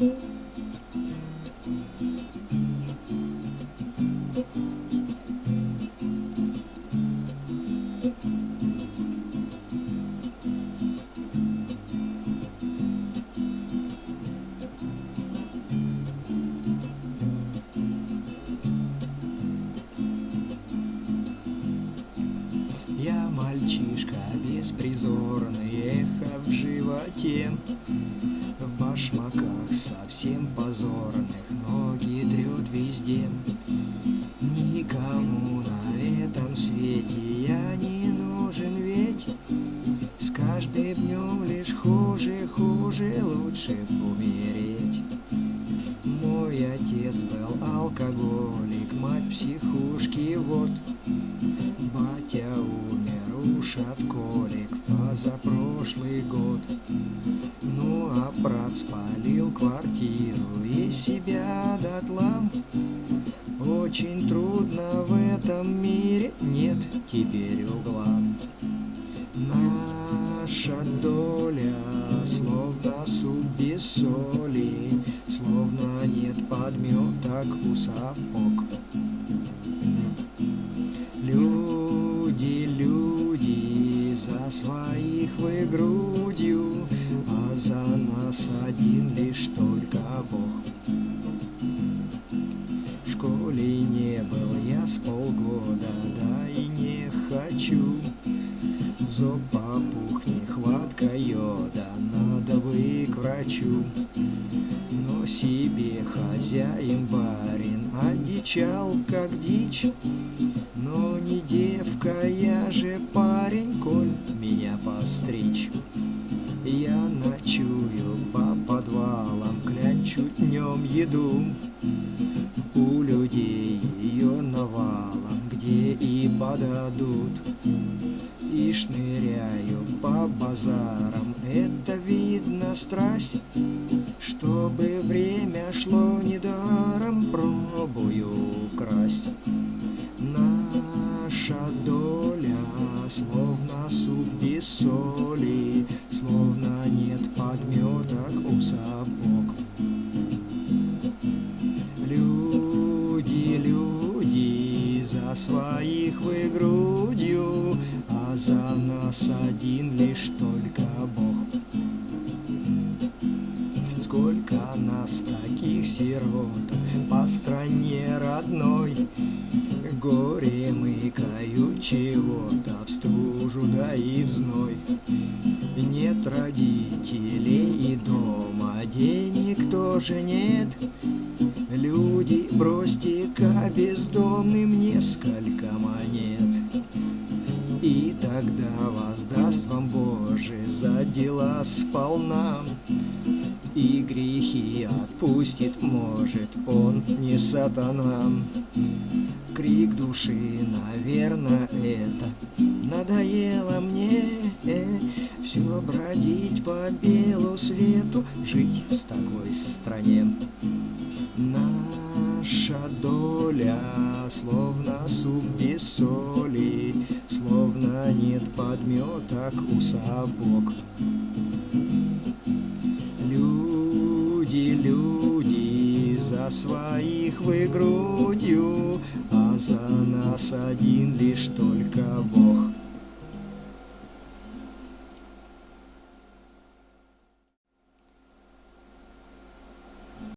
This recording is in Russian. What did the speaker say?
Я мальчишка беспризорный, эхо в животе. В башмаках совсем позорных, ноги трет везде. Никому на этом свете я не нужен ведь С каждым днем лишь хуже, хуже, лучше умереть. Мой отец был алкоголик, мать психушки, вот Батя умер от колик в позапрошлый год. Ну а брат спалил квартиру и себя дотла Очень трудно в этом мире, нет теперь угла Наша доля словно суп без соли Словно нет подметок у сапог своих вы грудью, А за нас один лишь только Бог. В школе не был я с полгода, да и не хочу. Зоб попух, нехватка йода, надо бы к врачу. Но себе хозяин барин одичал, как дичь, но девка, я же парень, коль меня постричь. Я ночую по подвалам, клянчу днем еду. У людей ее навалом, где и подадут. И шныряю по базарам, это видно страсть, Чтобы время шло недаром, пробую красть. Доля словно суп без соли, Словно нет подметок у сапог. Люди, люди, за своих вы грудью, А за нас один лишь только Бог. Сколько нас таких сирот по стране родной, Горе мыкают чего-то в стужу да и в зной. Нет родителей и дома, денег тоже нет. Люди, бросьте-ка бездомным несколько монет. И тогда воздаст вам Боже за дела сполна. И грехи отпустит, может, он не сатана. Крик души, наверное, это Надоело мне все бродить по белу свету, Жить в такой стране. Наша доля словно суп без соли, Словно нет подметок у сапог. Люди, люди, за своих вы грудью, А за нас один лишь только Бог.